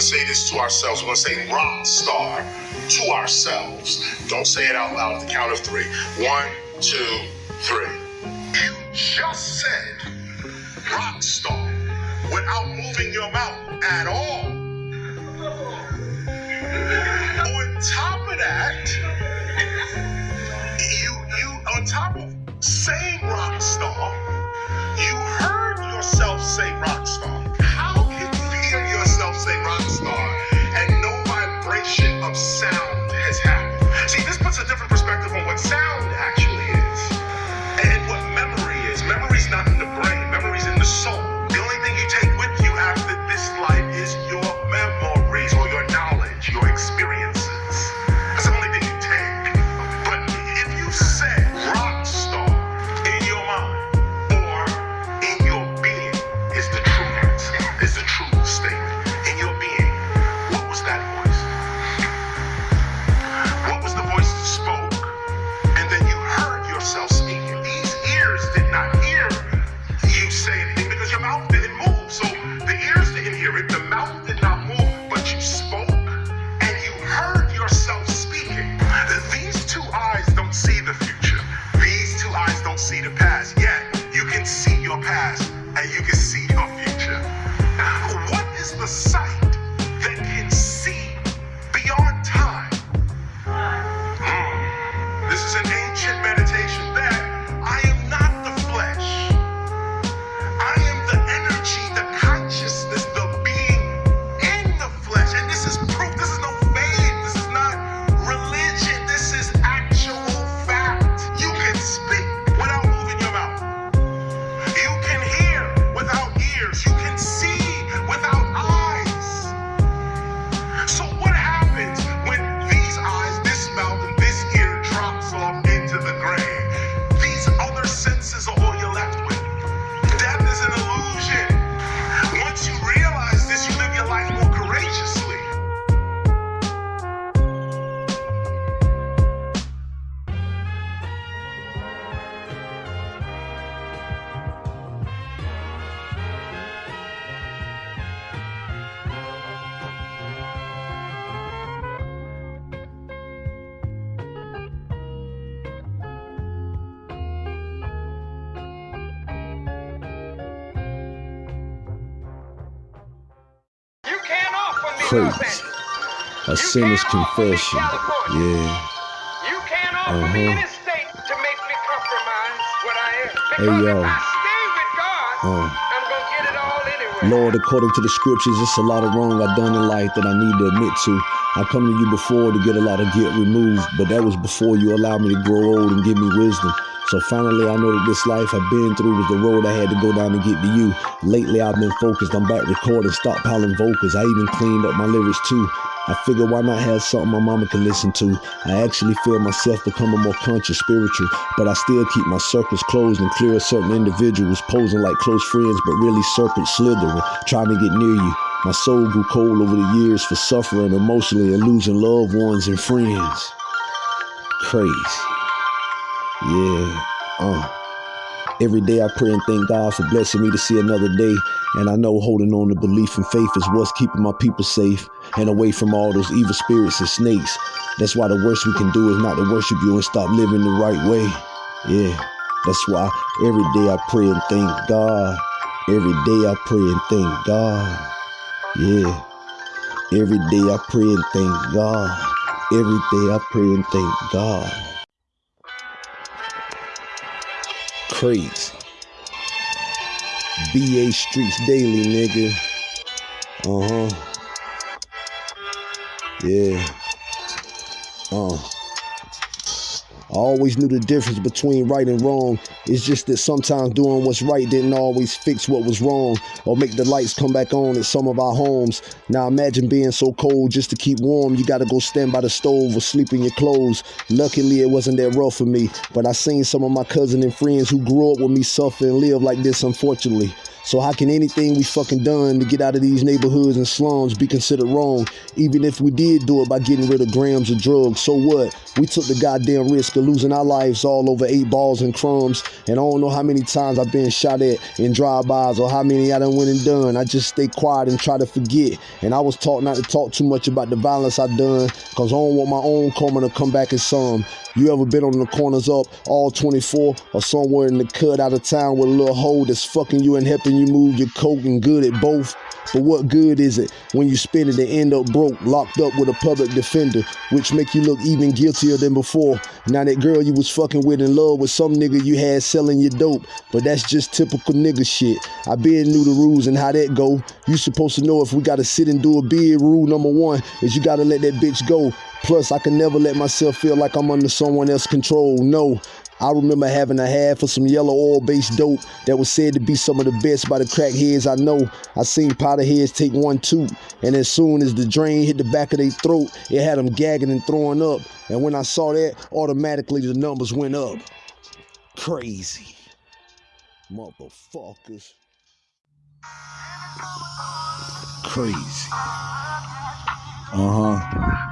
to say this to ourselves. We're going to say rock star to ourselves. Don't say it out loud at the count of three. One, two, three. You just said rock star without moving your mouth at all. On top of that, you you on top of saying rock star, you heard yourself say rock star. Of sound Eyes don't see the past. Yet you can see your past and you can see your to make me compromise what I am. Hey, yo. if I stay with God, Uh. I'm gonna get it all anyway. Lord, according to the scriptures, it's a lot of wrong I've done in life that I need to admit to. I come to you before to get a lot of guilt removed, but that was before you allowed me to grow old and give me wisdom. So finally, I know that this life I've been through was the road I had to go down to get to you. Lately, I've been focused. I'm back recording, stockpiling vocals. I even cleaned up my lyrics too. I figure why not have something my mama can listen to. I actually feel myself becoming more conscious, spiritual, but I still keep my circles closed and clear of certain individuals posing like close friends, but really serpent slithering, trying to get near you. My soul grew cold over the years for suffering emotionally and losing loved ones and friends. Crazy. Yeah. Uh. Every day I pray and thank God for blessing me to see another day. And I know holding on to belief and faith is what's keeping my people safe and away from all those evil spirits and snakes. That's why the worst we can do is not to worship you and stop living the right way. Yeah. That's why every day I pray and thank God. Every day I pray and thank God. Yeah. Every day I pray and thank God. Every day I pray and thank God. Crazy. BA Streets Daily, nigga. Uh huh. Yeah. Uh. I always knew the difference between right and wrong. It's just that sometimes doing what's right didn't always fix what was wrong or make the lights come back on at some of our homes. Now imagine being so cold just to keep warm, you gotta go stand by the stove or sleep in your clothes. Luckily, it wasn't that rough for me, but I seen some of my cousins and friends who grew up with me suffer and live like this, unfortunately. So how can anything we fucking done to get out of these neighborhoods and slums be considered wrong? Even if we did do it by getting rid of grams of drugs, so what? We took the goddamn risk of losing our lives all over eight balls and crumbs. And I don't know how many times I've been shot at in drive-bys or how many I done went and done. I just stay quiet and try to forget. And I was taught not to talk too much about the violence I done because I don't want my own karma to come back in some. You ever been on the corners up all 24 or somewhere in the cut out of town with a little hole that's fucking you and helping you move your coke and good at both? But what good is it when you spend it and end up broke, locked up with a public defender, which make you look even guiltier than before? Now that girl you was fucking with in love with some nigga you had selling your dope, but that's just typical nigga shit. I been knew the rules and how that go. You supposed to know if we gotta sit and do a bid. Rule number one is you gotta let that bitch go. Plus, I can never let myself feel like I'm under someone else's control. No, I remember having a half of some yellow oil based dope that was said to be some of the best by the crackheads I know. I seen powder heads take one too, and as soon as the drain hit the back of their throat, it had them gagging and throwing up. And when I saw that, automatically the numbers went up. Crazy. Motherfuckers. Crazy. Uh huh.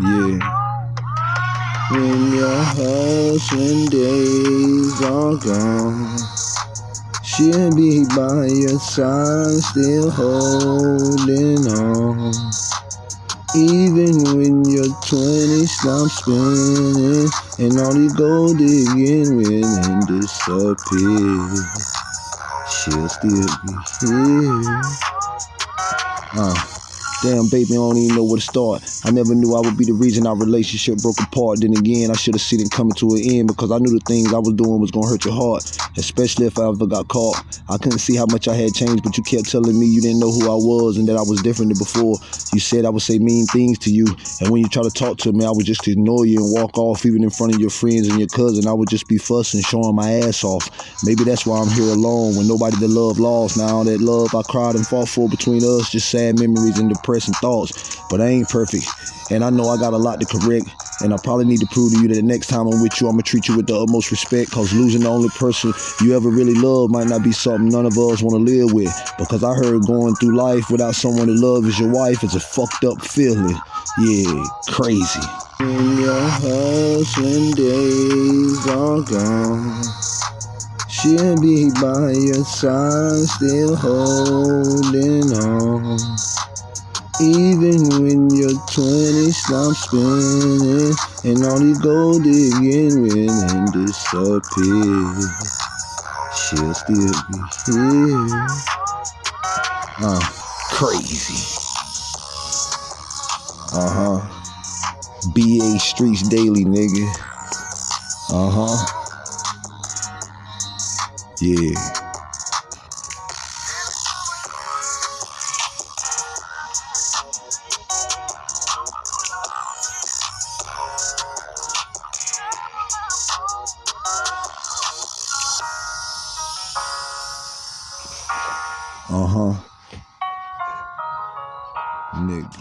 Yeah. When your husband days are gone, she'll be by your side, still holding on. Even when your 20 stop spinning and all you go digging with and disappear, she'll still be here. Uh. Damn, baby, I don't even know where to start. I never knew I would be the reason our relationship broke apart. Then again, I should have seen it coming to an end because I knew the things I was doing was gonna hurt your heart, especially if I ever got caught. I couldn't see how much I had changed, but you kept telling me you didn't know who I was and that I was different than before. You said I would say mean things to you, and when you try to talk to me, I would just ignore you and walk off, even in front of your friends and your cousin. I would just be fussing, showing my ass off. Maybe that's why I'm here alone when nobody to love lost. Now all that love I cried and fought for between us, just sad memories and depressing thoughts. But I ain't perfect, and I know I got a lot to correct. And I probably need to prove to you that the next time I'm with you, I'm gonna treat you with the utmost respect. Cause losing the only person you ever really love might not be something none of us wanna live with. Because I heard going through life without someone to love as your wife is a fucked up feeling. Yeah, crazy. When your hustling days are gone, she'll be by your side, still holding on. Even when your 20 stop spinning and all you go digging and disappear, she'll still be here. Uh, crazy. Uh huh. BA Streets Daily, nigga. Uh huh. Yeah. Uh huh. Nigga.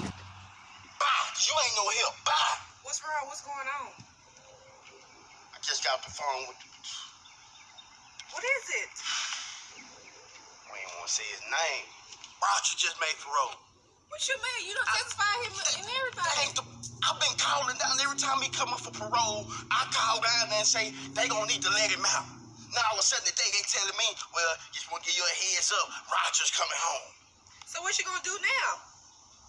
Bow, you ain't no help. Bow. What's wrong? What's going on? I just got the phone with the. What is it? I ain't want to say his name. Roger just made parole. What you mean? You don't satisfy him and That everything. ain't the. I've been calling down every time he come up for parole. I call down there and say they gonna need to let him out. Now all of a sudden today they telling me, well, just want to give you a heads up. Roger's coming home. So what you gonna do now?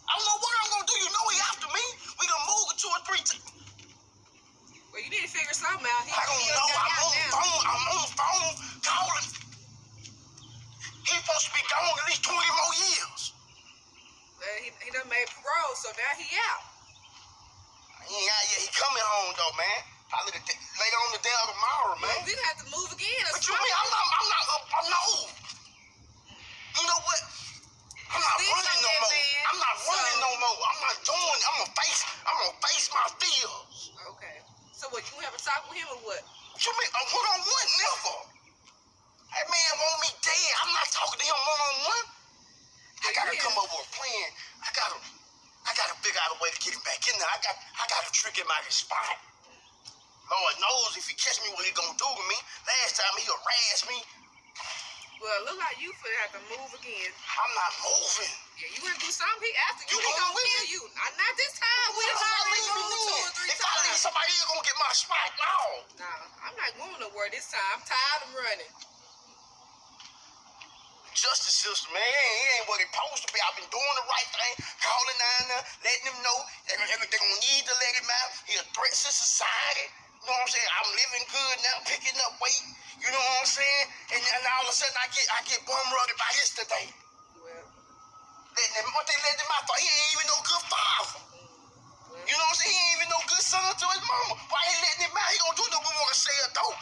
I don't know what I'm gonna do. You know he after me. We gonna move two or three. T- Well, you need to figure something out. He, I don't know. I'm on the phone. I'm on the phone calling. He's supposed to be gone at least 20 more years. Well, he, he done made parole, so now he out. He ain't out yet. He coming home though, man. Probably the, later on the day or tomorrow, Well, man. we gonna have to Lord knows if he catch me, what he gonna do to me. Last time he harassed me. Well, look like you finna have to move again. I'm not moving. Yeah, you gonna do something? He after you. You he gonna kill you. Not, not this time. We If done I already leave moved two or three if I leave, somebody else gonna get my spot. No. Nah, I'm not going nowhere this time. I'm tired of running. Justice system, man, it ain't, it ain't what it's supposed to be. I've been doing the right thing, calling down there, uh, letting them know every- everything gonna need to let him out. He a threat to society. You know what I'm saying? I'm living good now, picking up weight. You know what I'm saying? And then all of a sudden I get I get bum rugged by this today. Well, Letting them, what they letting him out for? He ain't even no good father. You know what I'm saying? He ain't even no good son to his mama. Why he letting him out? He gonna do no more to say it though.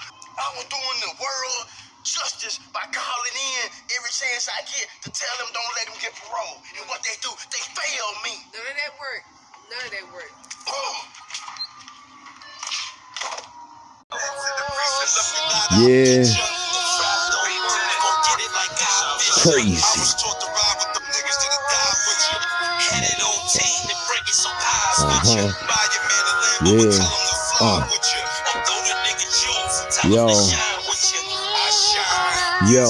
I was doing the world justice by calling in every chance I get to tell them don't let him get parole. And what they do, they fail me. none of that work. None of that work. Boom. Yeah. Crazy. Uh-huh. Yeah. Uh. Yo. Yo.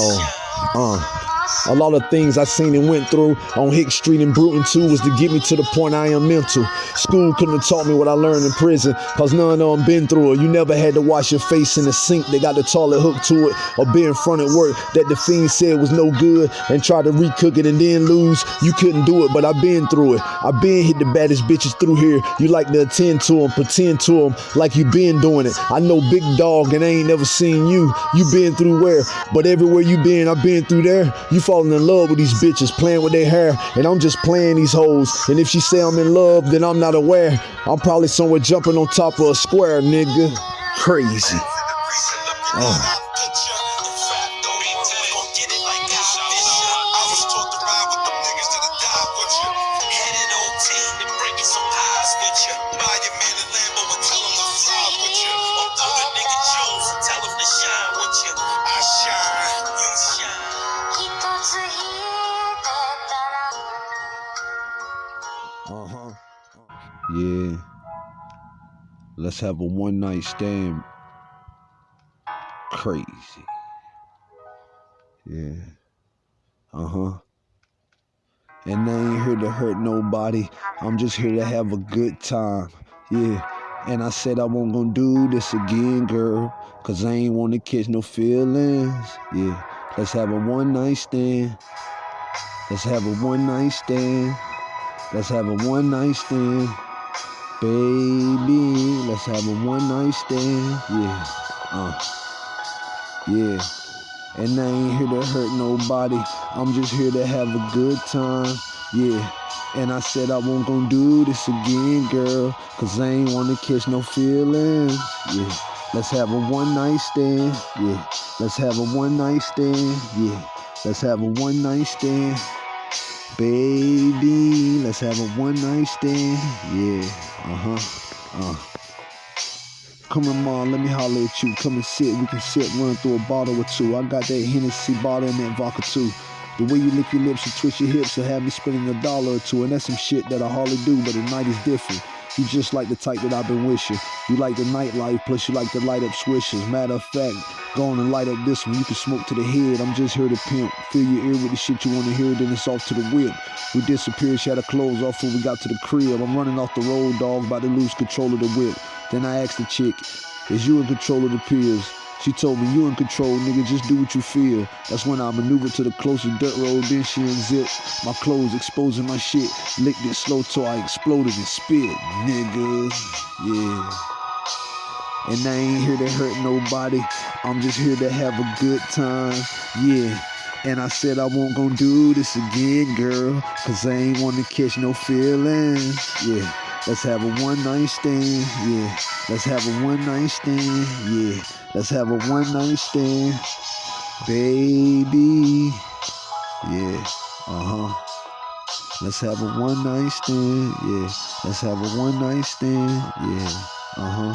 Uh. A lot of things I seen and went through on Hick Street and Bruton too was to get me to the point I am mental. School couldn't have taught me what I learned in prison, cause none of them been through it. You never had to wash your face in the sink, they got the toilet hooked to it, or be in front at work that the fiend said was no good and tried to recook it and then lose. You couldn't do it, but I been through it. I been hit the baddest bitches through here. You like to attend to them, pretend to them like you been doing it. I know big dog and I ain't never seen you. You been through where? But everywhere you been, I been through there. You falling in love with these bitches, playing with their hair, and I'm just playing these hoes. And if she say I'm in love, then I'm not aware. I'm probably somewhere jumping on top of a square, nigga. Crazy. Oh. Let's have a one night stand. Crazy. Yeah. Uh-huh. And I ain't here to hurt nobody. I'm just here to have a good time. Yeah. And I said I won't gonna do this again, girl. Cause I ain't wanna catch no feelings. Yeah. Let's have a one night stand. Let's have a one night stand. Let's have a one night stand. Baby, let's have a one night stand. Yeah. Uh. Yeah. And I ain't here to hurt nobody. I'm just here to have a good time. Yeah. And I said I won't gonna do this again, girl. Cause I ain't wanna catch no feelings. Yeah. Let's have a one night stand. Yeah. Let's have a one night stand. Yeah. Let's have a one night stand. Baby, let's have a one night stand. Yeah. Uh-huh. Uh. Come on, mom, let me holler at you. Come and sit. We can sit, run through a bottle or two. I got that Hennessy bottle and that vodka too. The way you lick your lips and twist your hips will have me spending a dollar or two. And that's some shit that I hardly do, but at night is different. You just like the type that I've been wishing. You like the nightlife, plus you like the light up swishers. Matter of fact, go on and light up this one. You can smoke to the head. I'm just here to pimp. Fill your ear with the shit you want to hear, then it's off to the whip. We disappeared, she had her clothes off when we got to the crib. I'm running off the road, dog, about to lose control of the whip. Then I asked the chick, is you in control of the pills? She told me, you in control, nigga, just do what you feel. That's when I maneuvered to the closest dirt road, then she unzipped my clothes, exposing my shit. Licked it slow till I exploded and spit, nigga. Yeah. And I ain't here to hurt nobody. I'm just here to have a good time. Yeah. And I said I won't gon' do this again, girl. Cause I ain't wanna catch no feelings. Yeah. Let's have a one night stand. Yeah. Let's have a one night stand. Yeah. Let's have a one night stand. Baby. Yeah. Uh-huh. Let's have a one night stand. Yeah. Let's have a one night stand. Yeah. Uh-huh.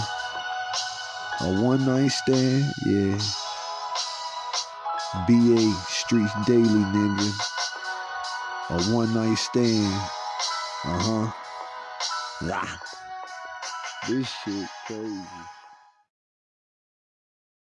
A one night stand. Yeah. BA Streets Daily, nigga. A one night stand. Uh huh. This shit crazy.